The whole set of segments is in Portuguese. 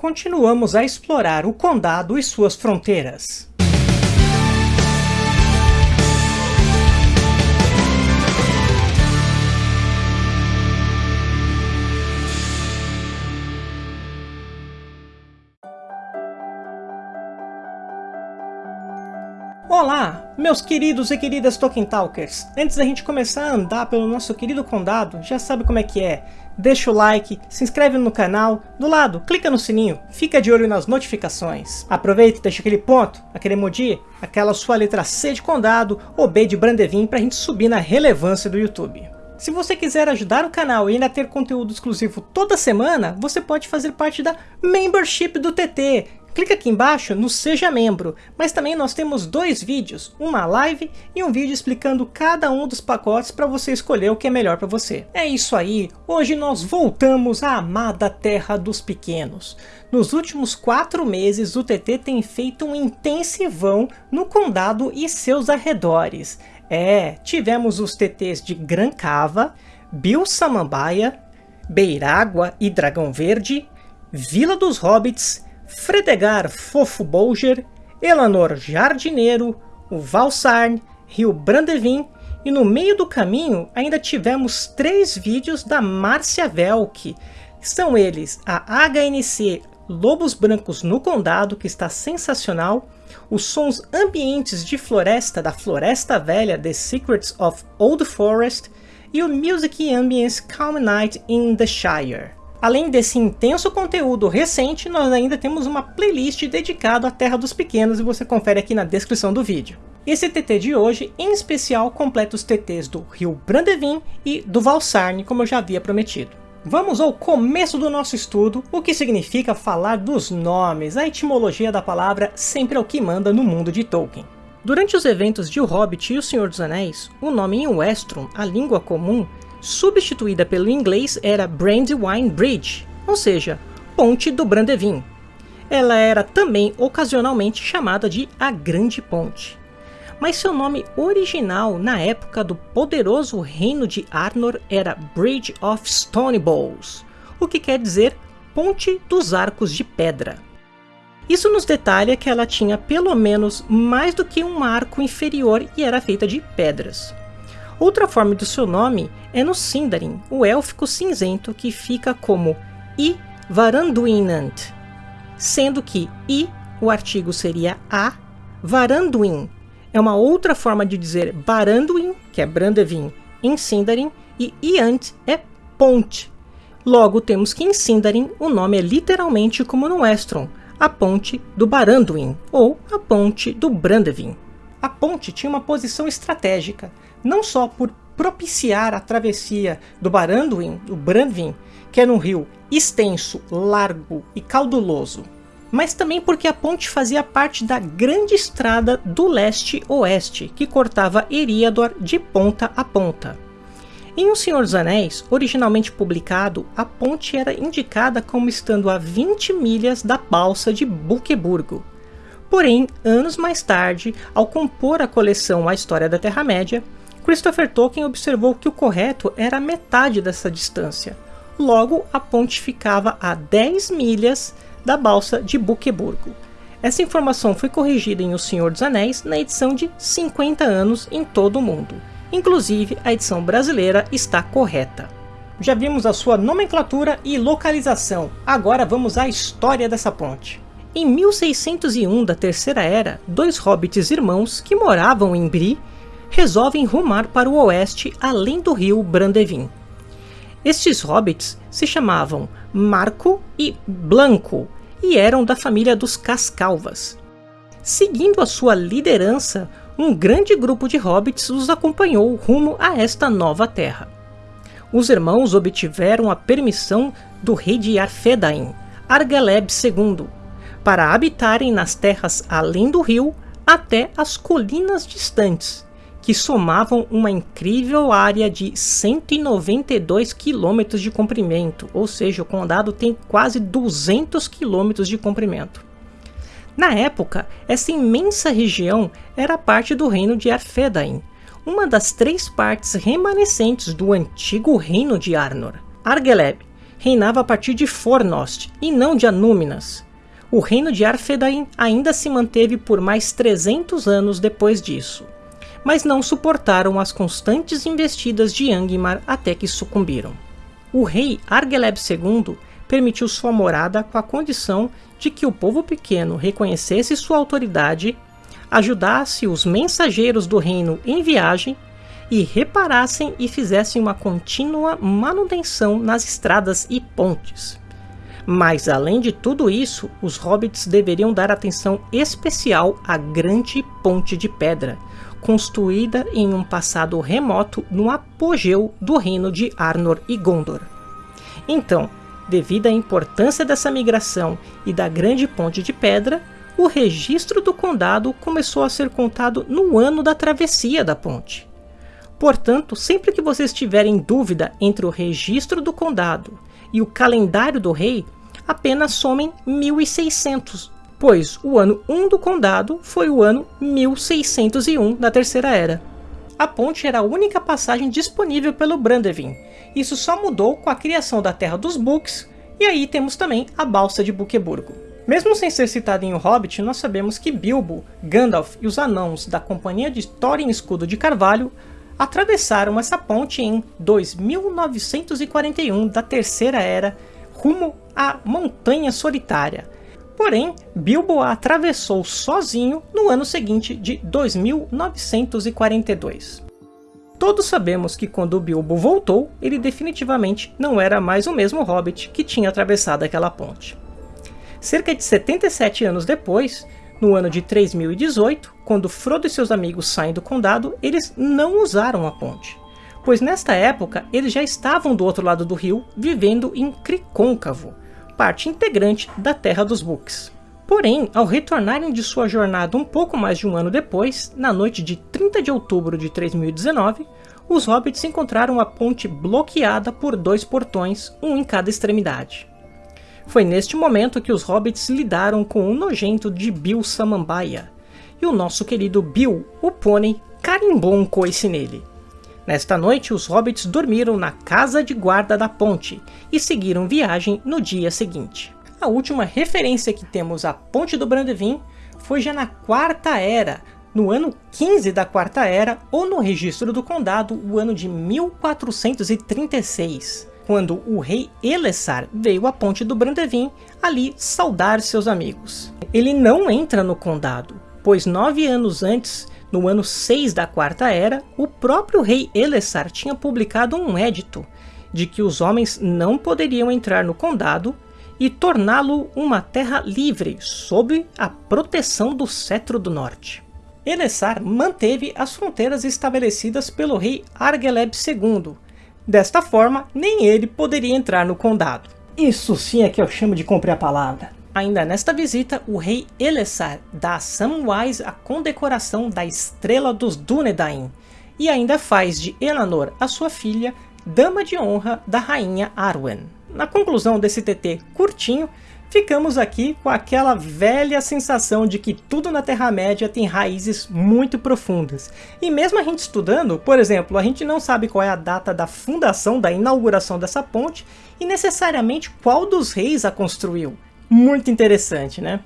continuamos a explorar o condado e suas fronteiras. Olá, meus queridos e queridas Tolkien Talkers! Antes da gente começar a andar pelo nosso querido condado, já sabe como é que é. Deixa o like, se inscreve no canal, do lado, clica no sininho, fica de olho nas notificações. Aproveita e deixa aquele ponto, aquele emoji, aquela sua letra C de condado ou B de Brandevin pra gente subir na relevância do YouTube. Se você quiser ajudar o canal e ainda ter conteúdo exclusivo toda semana, você pode fazer parte da Membership do TT, Clica aqui embaixo no Seja Membro, mas também nós temos dois vídeos, uma live e um vídeo explicando cada um dos pacotes para você escolher o que é melhor para você. É isso aí, hoje nós voltamos à amada terra dos pequenos. Nos últimos quatro meses o TT tem feito um intensivão no condado e seus arredores. É, tivemos os TTs de Gran Cava, Bill Samambaia, Beirágua e Dragão Verde, Vila dos Hobbits, Fredegar Fofo Bolger, Elanor Jardineiro, o Valsarn, Rio Brandevin e no meio do caminho ainda tivemos três vídeos da Márcia Velk. São eles a HNC Lobos Brancos no Condado, que está sensacional, os sons ambientes de floresta da Floresta Velha The Secrets of Old Forest e o Music Ambience Calm Night in the Shire. Além desse intenso conteúdo recente, nós ainda temos uma playlist dedicada à Terra dos Pequenos e você confere aqui na descrição do vídeo. Esse TT de hoje, em especial, completa os TTs do Rio Brandevin e do Valsarne, como eu já havia prometido. Vamos ao começo do nosso estudo, o que significa falar dos nomes, a etimologia da palavra sempre é o que manda no mundo de Tolkien. Durante os eventos de O Hobbit e O Senhor dos Anéis, o nome em Westron, a língua comum, substituída pelo inglês era Brandywine Bridge, ou seja, Ponte do Brandevin. Ela era também ocasionalmente chamada de a Grande Ponte. Mas seu nome original na época do poderoso reino de Arnor era Bridge of Stone Balls, o que quer dizer Ponte dos Arcos de Pedra. Isso nos detalha que ela tinha pelo menos mais do que um arco inferior e era feita de pedras. Outra forma do seu nome é no Sindarin, o élfico cinzento que fica como I Varanduinant, sendo que I, o artigo seria A, Varanduin é uma outra forma de dizer Baranduin, que é Brandevin, em Sindarin, e Iant é ponte. Logo temos que em Sindarin o nome é literalmente como no Estron, a ponte do Baranduin, ou a ponte do Brandevin. A ponte tinha uma posição estratégica, não só por propiciar a travessia do Baranduin, o Brandvin, que era um rio extenso, largo e cauduloso, mas também porque a ponte fazia parte da grande estrada do leste-oeste, que cortava Eriador de ponta a ponta. Em O Senhor dos Anéis, originalmente publicado, a ponte era indicada como estando a 20 milhas da balsa de Buqueburgo. Porém, anos mais tarde, ao compor a coleção A História da Terra-média, Christopher Tolkien observou que o correto era metade dessa distância. Logo, a ponte ficava a 10 milhas da balsa de Buqueburgo. Essa informação foi corrigida em O Senhor dos Anéis na edição de 50 anos em todo o mundo. Inclusive, a edição brasileira está correta. Já vimos a sua nomenclatura e localização, agora vamos à história dessa ponte. Em 1601 da Terceira Era, dois hobbits irmãos que moravam em Bri resolvem rumar para o oeste além do rio Brandevin. Estes hobbits se chamavam Marco e Blanco e eram da família dos Cascalvas. Seguindo a sua liderança, um grande grupo de hobbits os acompanhou rumo a esta nova terra. Os irmãos obtiveram a permissão do rei de Arthedain, Argeleb II, para habitarem nas terras além do rio até as colinas distantes, que somavam uma incrível área de 192 quilômetros de comprimento, ou seja, o condado tem quase 200 quilômetros de comprimento. Na época, essa imensa região era parte do reino de Arthedain, uma das três partes remanescentes do antigo reino de Arnor. Argeleb reinava a partir de Fornost e não de Anúminas. O reino de Arthedain ainda se manteve por mais 300 anos depois disso, mas não suportaram as constantes investidas de Angmar até que sucumbiram. O rei Argeleb II permitiu sua morada com a condição de que o povo pequeno reconhecesse sua autoridade, ajudasse os mensageiros do reino em viagem e reparassem e fizessem uma contínua manutenção nas estradas e pontes. Mas além de tudo isso, os hobbits deveriam dar atenção especial à grande ponte de pedra, construída em um passado remoto no apogeu do reino de Arnor e Gondor. Então, devido à importância dessa migração e da grande ponte de pedra, o registro do condado começou a ser contado no ano da travessia da ponte. Portanto, sempre que vocês tiverem dúvida entre o registro do condado e o calendário do rei, apenas somem 1600, pois o ano 1 do condado foi o ano 1601 da Terceira Era. A ponte era a única passagem disponível pelo Brandevin. Isso só mudou com a criação da Terra dos Books, e aí temos também a Balsa de Buqueburgo. Mesmo sem ser citado em O Hobbit, nós sabemos que Bilbo, Gandalf e os anãos da Companhia de Thorin Escudo de Carvalho atravessaram essa ponte em 2941 da Terceira Era, rumo à Montanha Solitária. Porém, Bilbo a atravessou sozinho no ano seguinte de 2942. Todos sabemos que quando Bilbo voltou, ele definitivamente não era mais o mesmo Hobbit que tinha atravessado aquela ponte. Cerca de 77 anos depois, no ano de 3018, quando Frodo e seus amigos saem do condado, eles não usaram a ponte, pois nesta época eles já estavam do outro lado do rio, vivendo em Cricôncavo, parte integrante da Terra dos Books. Porém, ao retornarem de sua jornada um pouco mais de um ano depois, na noite de 30 de outubro de 3019, os hobbits encontraram a ponte bloqueada por dois portões, um em cada extremidade. Foi neste momento que os hobbits lidaram com o nojento de Bill Samambaia, e o nosso querido Bill, o pônei, carimbou um coice nele. Nesta noite, os hobbits dormiram na casa de guarda da ponte e seguiram viagem no dia seguinte. A última referência que temos à Ponte do Brandevin foi já na Quarta Era, no ano 15 da Quarta Era, ou no registro do condado, o ano de 1436 quando o rei Elessar veio à ponte do Brandevin ali saudar seus amigos. Ele não entra no condado, pois nove anos antes, no ano 6 da Quarta Era, o próprio rei Elessar tinha publicado um édito de que os homens não poderiam entrar no condado e torná-lo uma terra livre, sob a proteção do Cetro do Norte. Elessar manteve as fronteiras estabelecidas pelo rei Argeleb II, Desta forma, nem ele poderia entrar no condado. Isso sim é que eu chamo de cumprir a palavra. Ainda nesta visita, o rei Elessar dá a Samwise a condecoração da Estrela dos Dúnedain, e ainda faz de Elanor, a sua filha, dama de honra da rainha Arwen. Na conclusão desse TT curtinho, ficamos aqui com aquela velha sensação de que tudo na Terra-média tem raízes muito profundas. E mesmo a gente estudando, por exemplo, a gente não sabe qual é a data da fundação, da inauguração dessa ponte, e necessariamente qual dos reis a construiu. Muito interessante, né?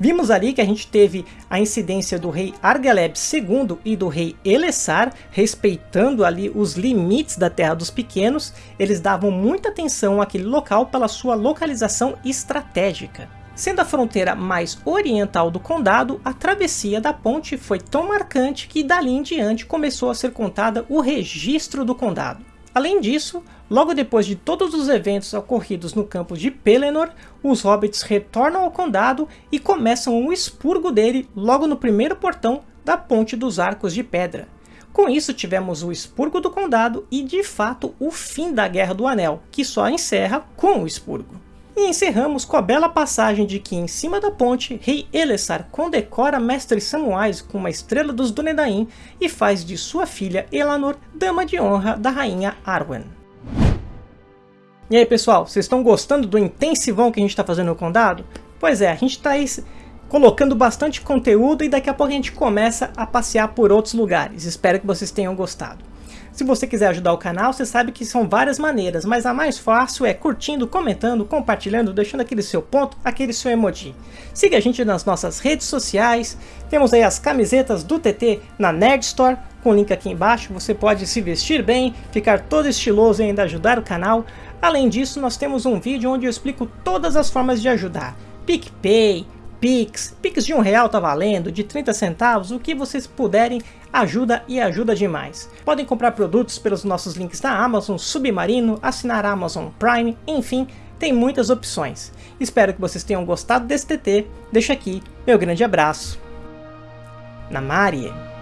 Vimos ali que a gente teve a incidência do rei Argeleb II e do rei Elessar, respeitando ali os limites da Terra dos Pequenos, eles davam muita atenção àquele local pela sua localização estratégica. Sendo a fronteira mais oriental do condado, a travessia da ponte foi tão marcante que dali em diante começou a ser contada o registro do condado. Além disso, logo depois de todos os eventos ocorridos no campo de Pelennor, os hobbits retornam ao condado e começam o expurgo dele logo no primeiro portão da Ponte dos Arcos de Pedra. Com isso tivemos o expurgo do condado e de fato o fim da Guerra do Anel, que só encerra com o expurgo. E encerramos com a bela passagem de que em cima da ponte, rei Elessar condecora mestre Samwise com uma estrela dos Dúnedain e faz de sua filha Elanor dama de honra da rainha Arwen. E aí pessoal, vocês estão gostando do intensivão que a gente está fazendo no condado? Pois é, a gente está aí colocando bastante conteúdo e daqui a pouco a gente começa a passear por outros lugares. Espero que vocês tenham gostado. Se você quiser ajudar o canal, você sabe que são várias maneiras, mas a mais fácil é curtindo, comentando, compartilhando, deixando aquele seu ponto, aquele seu emoji. Siga a gente nas nossas redes sociais, temos aí as camisetas do TT na Nerd Store, com o link aqui embaixo, você pode se vestir bem, ficar todo estiloso e ainda ajudar o canal. Além disso, nós temos um vídeo onde eu explico todas as formas de ajudar. PicPay, Pix, Pix de um real tá valendo, de 30 centavos, o que vocês puderem ajuda e ajuda demais. Podem comprar produtos pelos nossos links da Amazon, Submarino, assinar Amazon Prime, enfim, tem muitas opções. Espero que vocês tenham gostado desse TT, deixo aqui meu grande abraço. Namarie.